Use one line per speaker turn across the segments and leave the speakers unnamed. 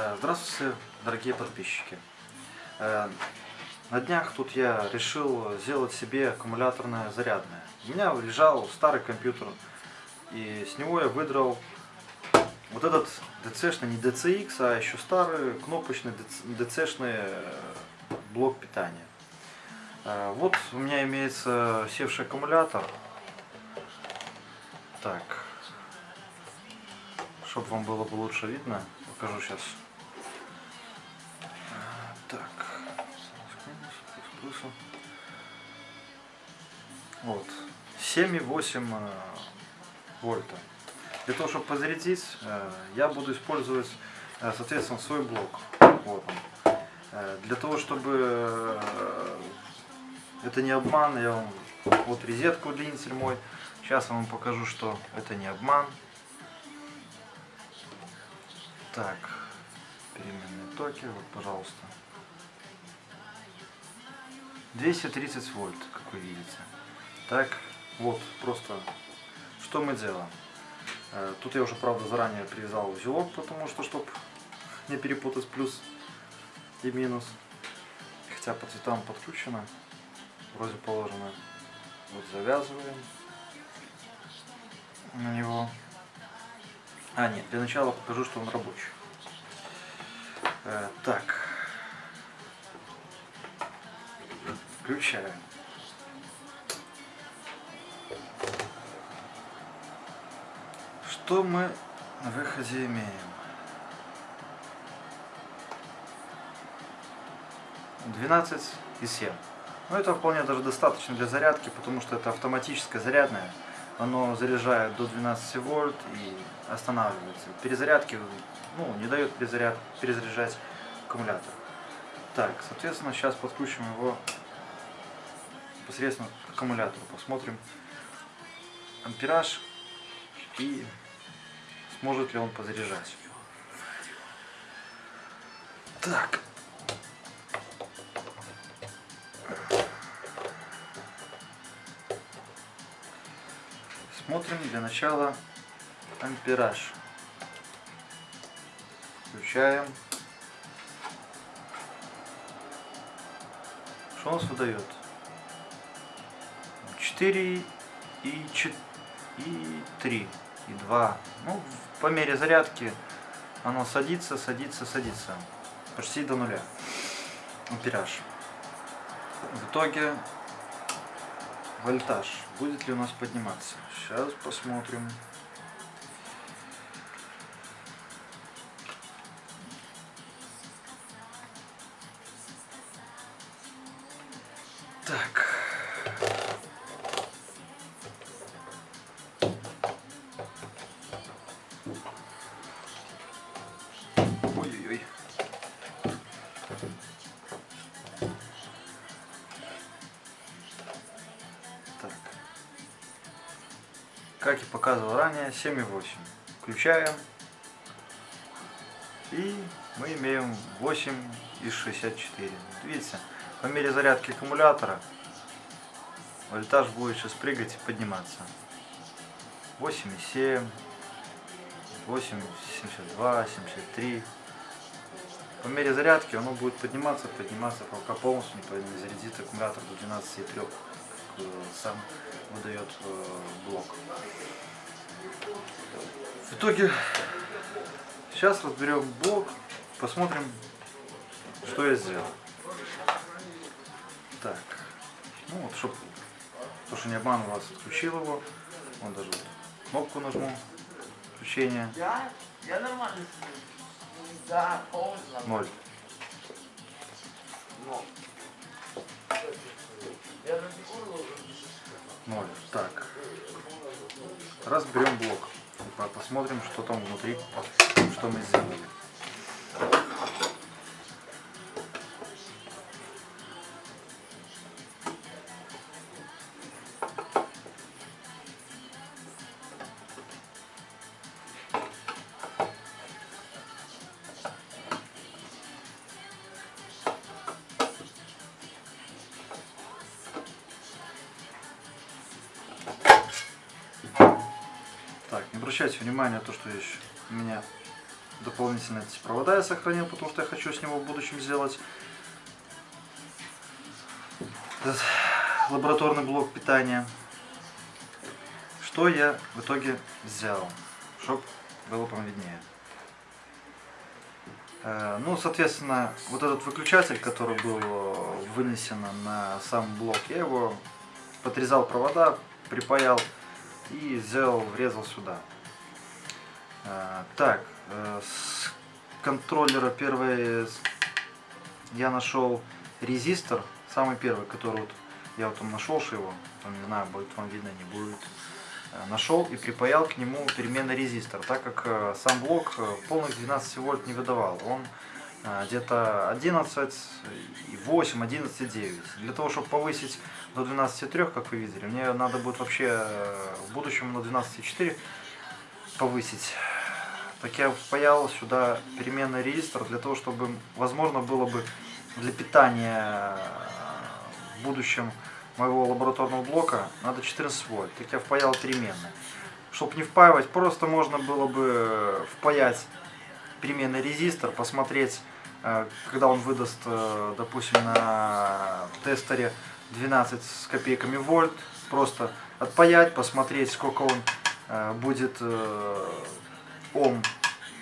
Э, Здравствуйте, дорогие подписчики. Э, На днях тут я решил сделать себе аккумуляторное зарядное. У меня лежал старый компьютер, и с него я выдрал вот этот DC-шный, не DCX, а еще старый кнопочный DC-шный э, блок питания. Вот у меня имеется севший аккумулятор. Так, чтобы вам было бы лучше видно, покажу сейчас. Плюсом. Вот, 7,8 э, вольта. Для того, чтобы позарядить, э, я буду использовать, э, соответственно, свой блок. Вот он. Для того, чтобы это не обман, я вам вот резетку удлинитель мой. Сейчас я вам покажу, что это не обман. Так, переменные токи, вот, пожалуйста. 230 вольт, как вы видите. Так, вот, просто, что мы делаем. Э, Тут я уже, правда, заранее привязал узелок, потому что, чтобы не перепутать плюс и минус. Хотя по цветам подкручено, вроде положено. Вот завязываем на него. А, нет, для начала покажу, что он рабочий. Э, так. Включаем. Что мы на выходе имеем? 12 и 7. Но это вполне даже достаточно для зарядки, потому что это автоматическое зарядное. Оно заряжает до 12 вольт и останавливается. Перезарядки ну, не дает перезаряд, перезаряжать аккумулятор. Так, соответственно, сейчас подключим его непосредственно к аккумулятору. Посмотрим ампераж и сможет ли он позаряжать. Так. Смотрим для начала ампераж. Включаем. Что у нас выдает? 4 и 4 и 3 и 2. Ну, по мере зарядки оно садится, садится, садится. Почти до нуля. Ампераж. В итоге вольтаж. Будет ли у нас подниматься? Сейчас посмотрим. Как и показывал ранее, 7,8. Включаем. И мы имеем 8,64. Видите, по мере зарядки аккумулятора вольтаж будет сейчас прыгать и подниматься. 8,7, 8,72, 73. По мере зарядки оно будет подниматься, подниматься, пока полностью не зарядит аккумулятор до 12,3, как э, сам выдает э, блок. В итоге сейчас разберем блок, посмотрим, что я сделал. Так, ну вот, чтобы, то, что не обманывал вас, отключил его. Вон даже вот кнопку нажму, включение,
Я, я нормально. Да, нормально.
ноль. Разберем блок. И по- Посмотрим, что там внутри, что мы сделали. Обращайте внимания на то, что еще у меня дополнительно эти провода я сохранил, потому что я хочу с него в будущем сделать этот лабораторный блок питания. Что я в итоге сделал, чтобы было вам виднее. Э, Ну, соответственно, вот этот выключатель, который был э, вынесен на сам блок, я его подрезал провода, припаял и сделал, врезал сюда. Э, Так, э, с контроллера первый с- я нашел резистор, самый первый, который вот я вот там нашел что его, там не знаю, будет вам видно, не будет. Э, Нашел и припаял к нему переменный резистор, так как э, сам блок полных 12 вольт не выдавал. Он где-то 11 и 8, 11 и 9. Для того, чтобы повысить до 12,3, как вы видели, мне надо будет вообще в будущем на 12,4 повысить. Так я впаял сюда переменный резистор для того, чтобы возможно было бы для питания э, в будущем моего лабораторного блока надо 14 вольт. Так я впаял переменные. Чтобы не впаивать, просто можно было бы впаять переменный резистор, посмотреть, э, когда он выдаст, э, допустим, на тестере 12 с копейками вольт, просто отпаять, посмотреть, сколько он будет ом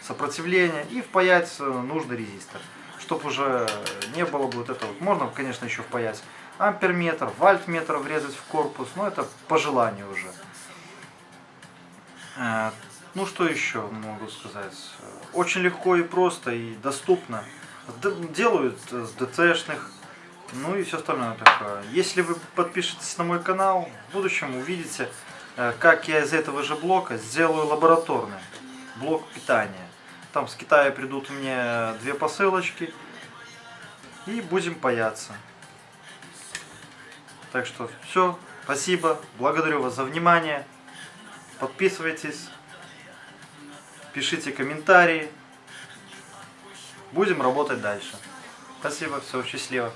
сопротивления и впаять нужный резистор, чтобы уже не было бы вот этого. Можно, конечно, еще впаять амперметр, вольтметр врезать в корпус, но это по желанию уже. Э, Ну что еще могу сказать? Очень легко и просто и доступно. Делают с ДТшных, ну и все остальное такое. Если вы подпишетесь на мой канал, в будущем увидите, э, как я из этого же блока сделаю лабораторный блок питания. Там с Китая придут мне две посылочки и будем паяться. Так что все, спасибо, благодарю вас за внимание. Подписывайтесь, пишите комментарии. Будем работать дальше. Спасибо, все, счастливо.